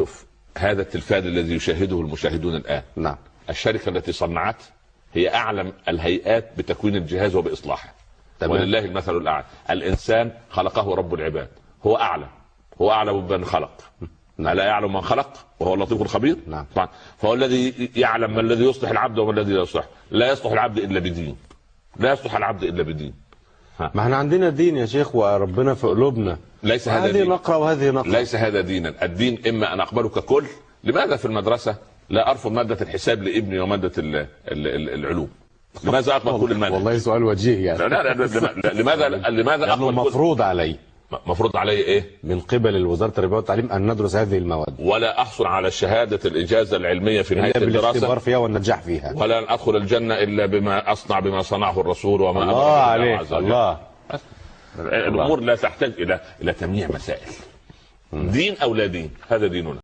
شوف هذا التلفاز الذي يشاهده المشاهدون الآن. نعم. الشركة التي صنعت هي أعلم الهيئات بتكوين الجهاز وبإصلاحه. تمام. ولله المثل الأعلى. الإنسان خلقه رب العباد. هو أعلم. هو أعلم بمن خلق. ألا يعلم من خلق؟ وهو اللطيف الخبير؟ نعم. طبعا. فهو الذي يعلم ما الذي يصلح العبد وما الذي لا يصلح. لا يصلح العبد إلا بدين لا يصلح العبد إلا بدين ما إحنا عندنا دين يا شيخ وربنا في قلوبنا. ليس هذا هذه دين. نقرا وهذه نقرا ليس هذا دينا الدين إما أن اقبله ككل لماذا في المدرسة؟ لا أرفض مادة الحساب لابني ال العلوم. لماذا اقبل كل المادة؟ والله سؤال وجيه يعني. لا لا لا لا- لماذا لماذا اقبل جزء؟ مفروض علي. مفروض علي إيه؟ من قبل وزارة التربيه والتعليم أن ندرس هذه المواد. ولا أحصل على شهادة الاجازه العلمية في نهاية إلا الدراسة. فيها والنجاح فيها. ولا أن أدخل الجنة إلا بما أصنع بما صنعه الرسول وما الله عليك عز وجل. الله. الأمور لا تحتاج إلى إلى تمييع مسائل. دين أو لا دين هذا ديننا.